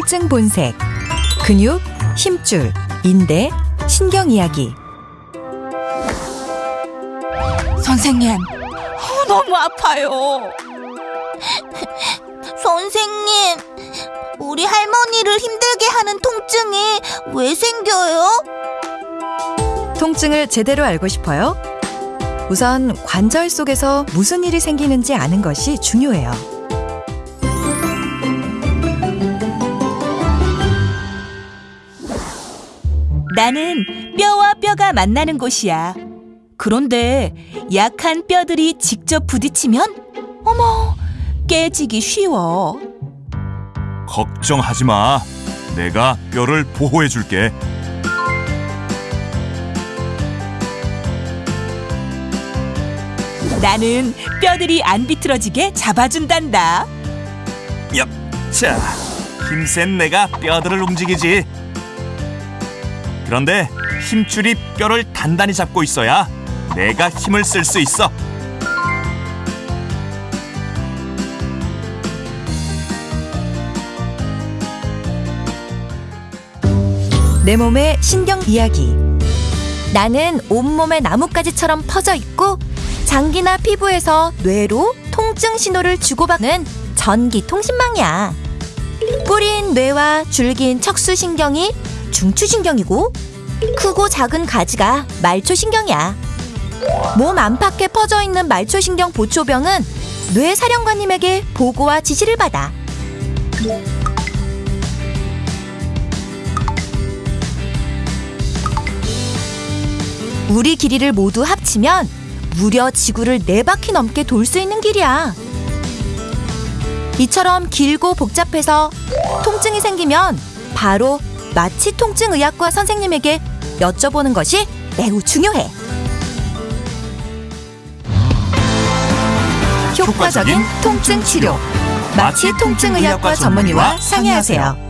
통증 본색. 근육, 힘줄, 인대, 신경 이야기. 선생님, 어, 너무 아파요. 선생님, 우리 할머니를 힘들게 하는 통증이 왜 생겨요? 통증을 제대로 알고 싶어요? 우선 관절 속에서 무슨 일이 생기는지 아는 것이 중요해요. 나는 뼈와 뼈가 만나는 곳이야. 그런데 약한 뼈들이 직접 부딪히면 어머 깨지기 쉬워. 걱정하지 마. 내가 뼈를 보호해 줄게. 나는 뼈들이 안 비틀어지게 잡아준단다. 야, 자, 힘센 내가 뼈들을 움직이지. 그런데 힘줄이 뼈를 단단히 잡고 있어야 내가 힘을 쓸 수 있어. 내 몸의 신경 이야기. 나는 온몸에 나뭇가지처럼 퍼져 있고 장기나 피부에서 뇌로 통증 신호를 주고받는 전기 통신망이야. 뿌린 뇌와 줄긴 척수신경이 중추신경이고 크고 작은 가지가 말초신경이야. 몸 안팎에 퍼져 있는 말초신경 보초병은 뇌 사령관님에게 보고와 지시를 받아. 우리 길이를 모두 합치면 무려 지구를 네 바퀴 넘게 돌 수 있는 길이야. 이처럼 길고 복잡해서 통증이 생기면 바로 마취 통증 의학과 선생님에게 여쭤보는 것이 매우 중요해. 효과적인 통증 치료. 마취 통증 의학과 전문의와 상의하세요.